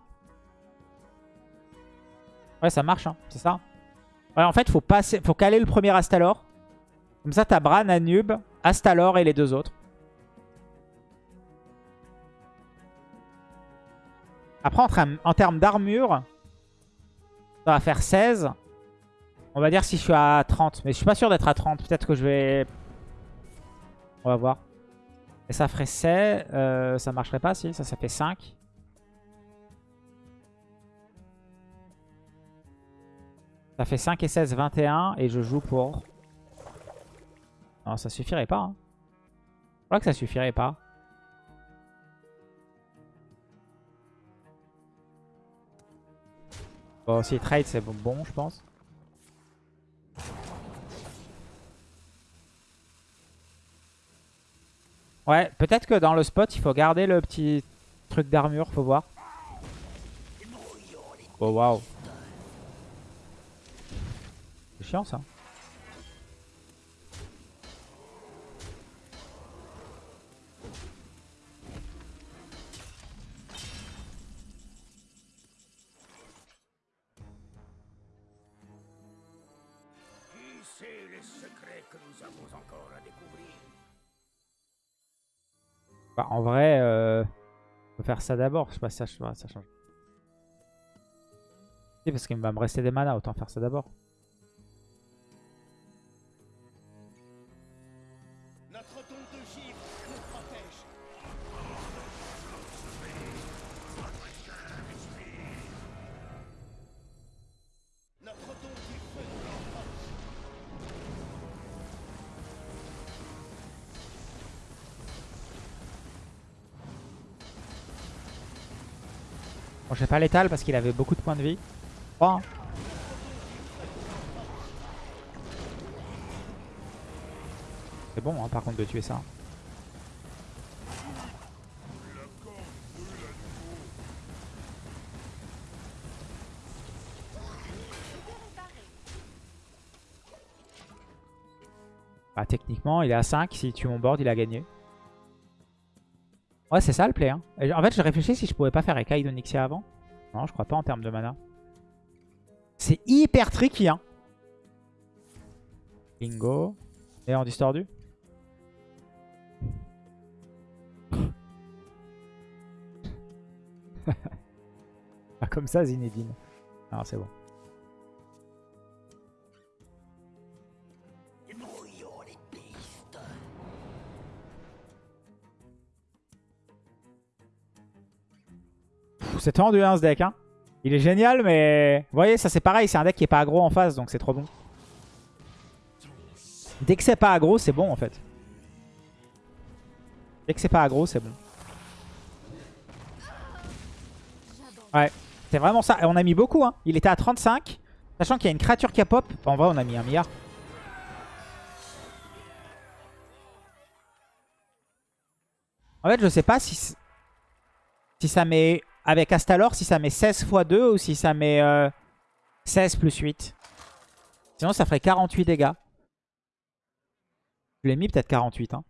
Ouais, ça marche, hein. C'est ça? Ouais, en fait, faut, faut caler le premier Astalor. Comme ça, t'as Bran, Anub, Astalor et les deux autres. Après, en, termes- d'armure, ça va faire 16. On va dire si je suis à 30. Mais je suis pas sûr d'être à 30. Peut-être que je vais... On va voir. Et ça ferait 16. euh, ça marcherait pas si. Ça, ça fait 5. Ça fait 5 et 16, 21. Et je joue pour... Non, ça suffirait pas. Hein. Je crois que ça suffirait pas. Bon, si trade, c'est bon, bon, je pense. Ouais, peut-être que dans le spot, il faut garder le petit truc d'armure, faut voir. Oh, waouh. C'est chiant, ça. Que nous avons encore à découvrir Bah, en vrai, euh, faut faire ça d'abord. Je sais pas si ça, ça change. Si, parce qu'il va me rester des mana, autant faire ça d'abord. Pas l'étal parce qu'il avait beaucoup de points de vie. Trois, hein. C'est bon, hein, par contre, de tuer ça. Bah, techniquement, il est à 5. S'il tue mon board, il a gagné. Ouais, c'est ça le play. Hein. En fait, je réfléchis si je pouvais pas faire Ekai de avant. Non, je crois pas en termes de mana. C'est hyper tricky. Hein. Bingo. Et en distordu. Pas comme ça, Zinedine. Non, c'est bon. C'est tendu hein, ce deck. Hein. Il est génial, mais... Vous voyez, ça c'est pareil. C'est un deck qui est pas aggro en face, donc c'est trop bon. Dès que c'est pas aggro, c'est bon en fait. Dès que c'est pas aggro, c'est bon. Ouais, c'est vraiment ça. Et on a mis beaucoup. Hein. Il était à 35. Sachant qu'il y a une créature qui a pop. En vrai, on a mis un milliard. En fait, je sais pas si, si ça met, avec Astalor, si ça met 16 x 2 ou si ça met euh, 16 plus 8. Sinon, ça ferait 48 dégâts. Je l'ai mis peut-être 48. Hein.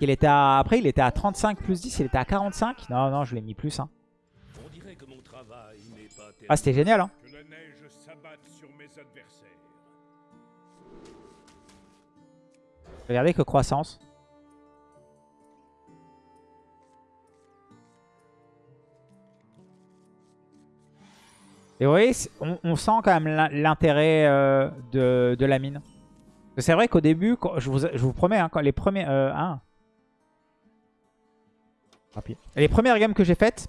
Il était à... Après, il était à 35 plus 10. Il était à 45. Non, non, je l'ai mis plus. Hein. Ah, c'était génial. Hein. Regardez que croissance. Et vous voyez, on, on sent quand même l'in- l'intérêt euh, de, la mine. C'est vrai qu'au début, je, vous, promets, hein, les premiers... Euh, hein. Les premières games que j'ai faites,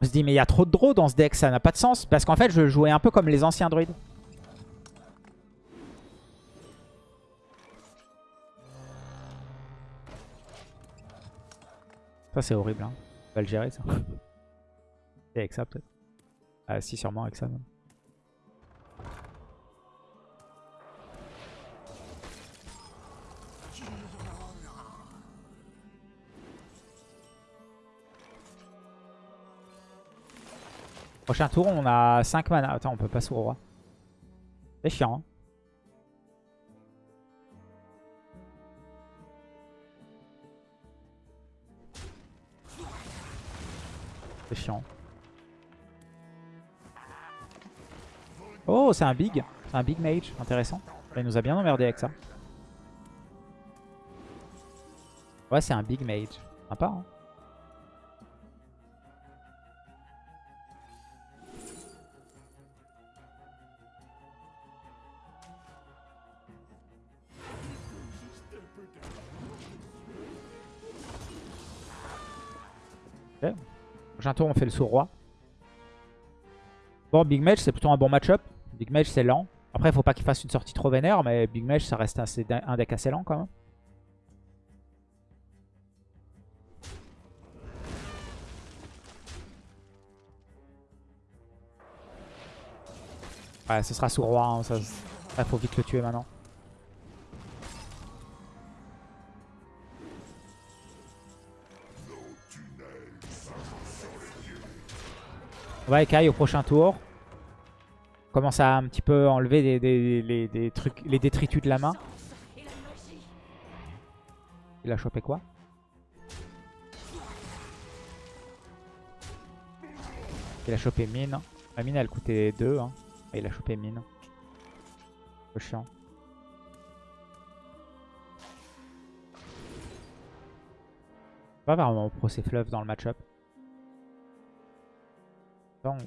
me suis dit, mais il y a trop de draws dans ce deck, ça n'a pas de sens. Parce qu'en fait, je jouais un peu comme les anciens druides. Ça, c'est horrible. Hein. On va le gérer, ça. Et avec ça, peut-être. Ah, si, sûrement avec ça. Prochain tour, on a 5 mana. Attends, on peut passer au roi. C'est chiant. hein. C'est chiant. Oh, c'est un big. C'est un big mage. Intéressant. Il nous a bien emmerdé avec ça. Ouais, c'est un big mage. Sympa, hein. Prochain tour, on fait le sourd-roi. Bon, Big Mage, c'est plutôt un bon match-up. Big Mage, c'est lent. Après, il faut pas qu'il fasse une sortie trop vénère, mais Big Mage, ça reste un deck assez lent quand même. Ouais, ce sera sourd-roi. Hein, ça, ça, faut vite le tuer maintenant. On va écaille au prochain tour. Commence à un petit peu enlever des, des- des trucs, les détritus de la main. Il a chopé quoi? Il a chopé mine. La mine elle coûtait 2. Hein. Il a chopé mine. Peu chiant. Pas vraiment pro ces fleuves dans le match-up. Donc.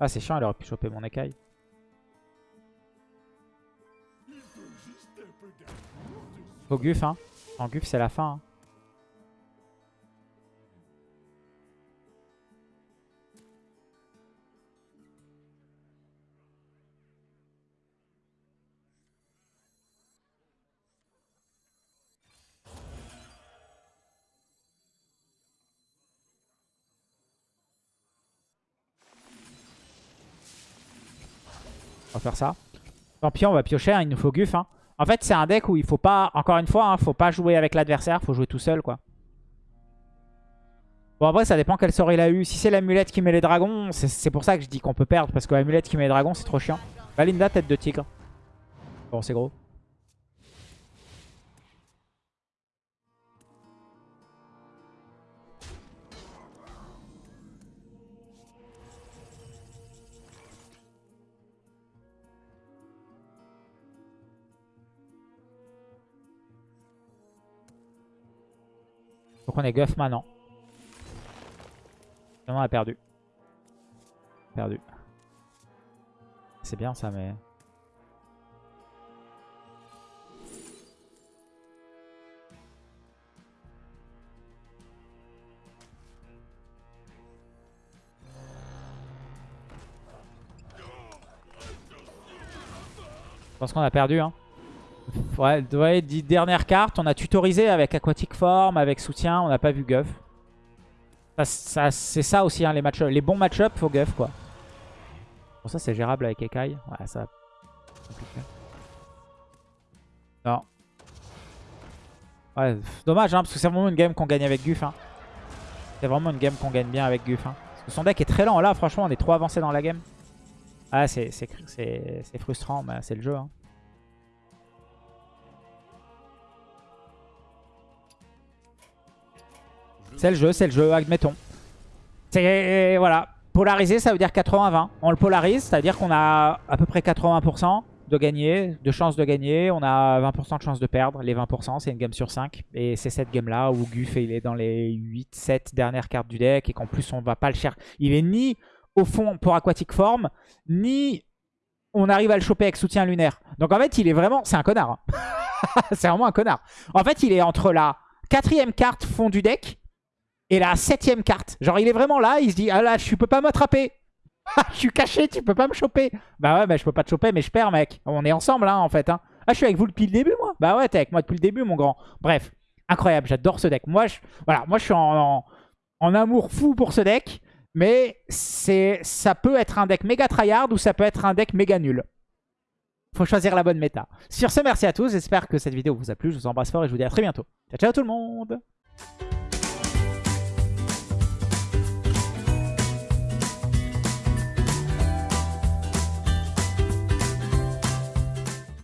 Ah, c'est chiant, il aurait pu choper mon écaille. Au guf, hein. En guf, c'est la fin. hein. Ça. Tant pis, on va piocher, hein, il nous faut Guf. hein. En fait, c'est un deck où il faut pas, encore une fois, hein, faut pas jouer avec l'adversaire, faut jouer tout seul, quoi. Bon, après, ça dépend quel sort il a eu. Si c'est l'amulette qui met les dragons, c'est pour ça que je dis qu'on peut perdre, parce que l'amulette qui met les dragons, c'est trop chiant. Valinda, tête de tigre. Bon, c'est gros. Faut qu'on ait Guff maintenant. Sinon, on a perdu. Perdu. C'est bien ça, mais... Je pense qu'on a perdu. Hein. Ouais, ouais, dix dernières cartes. On a tutorisé avec Aquatic Form, avec soutien. On n'a pas vu Guff. Ça, ça- c'est ça aussi, hein, les, match les bons match-up, faut Guff quoi. Bon, ça c'est gérable avec Ekai. Ouais, ça. compliqué. Non. Ouais, dommage, hein, parce que c'est vraiment une game qu'on gagne avec Guff. Hein. C'est vraiment une game qu'on gagne bien avec Guff. Hein. Parce que son deck est très lent. Là, franchement, on est trop avancé dans la game. Ah, c'est frustrant, mais c'est le jeu. Hein. C'est le jeu, c'est le jeu, admettons. C'est voilà, polarisé, ça veut dire 80-20. On le polarise, c'est-à-dire qu'on a à peu près 80% de gagner, de chance de gagner. On a 20% de chance de perdre. Les 20%, c'est une game sur 5. Et c'est cette game-là où Guff, il est dans les 8-7 dernières cartes du deck et qu'en plus, on va pas le chercher. Il est ni au fond pour Aquatic Form, ni on arrive à le choper avec soutien lunaire. Donc en fait, il est vraiment... C'est un connard. hein. c'est vraiment un connard. En fait, il est entre la quatrième carte fond du deck et la septième carte. Genre, il est vraiment là, il se dit, ah là, tu peux pas m'attraper. Ah, je suis caché, tu peux pas me choper. Bah ouais, bah je peux pas te choper, mais je perds, mec. On est ensemble, hein, en fait. Hein. Ah, je suis avec vous depuis le début, moi. Bah ouais, t'es avec moi depuis le début, mon grand. Bref, incroyable, j'adore ce deck. Moi, je, voilà, moi, je suis en, en, amour fou pour ce deck, mais ça peut être un deck méga tryhard ou ça peut être un deck méga nul. Faut choisir la bonne méta. Sur ce, merci à tous. J'espère que cette vidéo vous a plu. Je vous embrasse fort et je vous dis à très bientôt. Ciao, ciao tout le monde